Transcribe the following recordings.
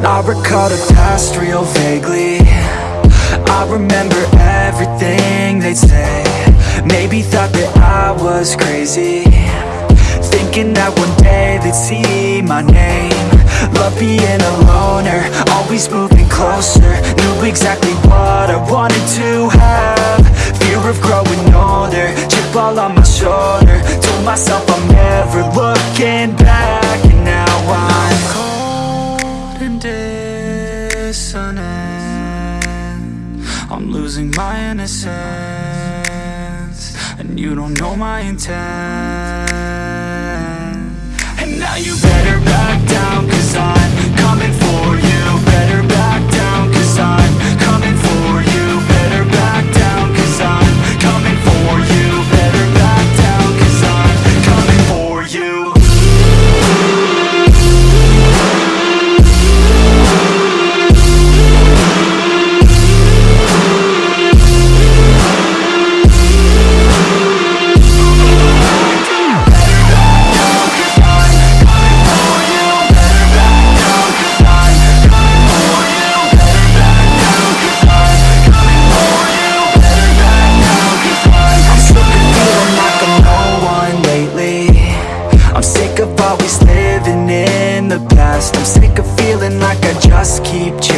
I recall the past real vaguely. I remember everything they'd say. Maybe thought that I was crazy. Thinking that one day they'd see my name. Love being a loner, always moving closer. Knew exactly and I'm losing my innocence And you don't know my intent. And now you better back down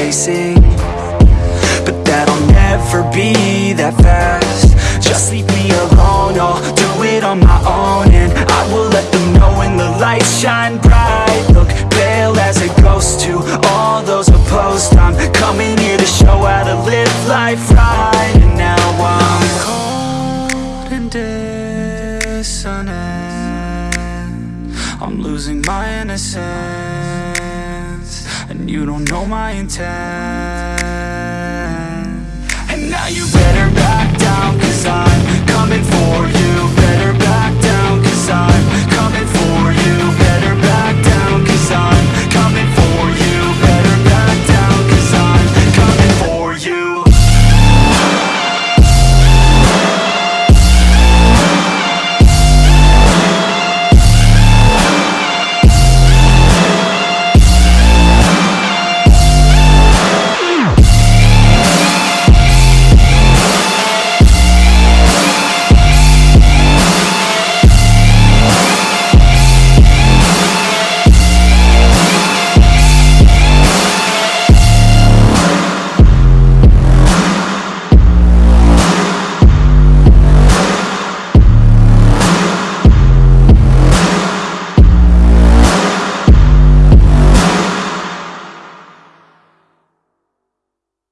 chasing. But that'll never be that fast. Just leave me alone, I'll do it on my own And I will let them know when the lights shine bright. Look pale as a ghost to all those opposed. I'm coming here to show how to live life right. And now I'm cold and dissonant. I'm losing my innocence and you don't know my intent.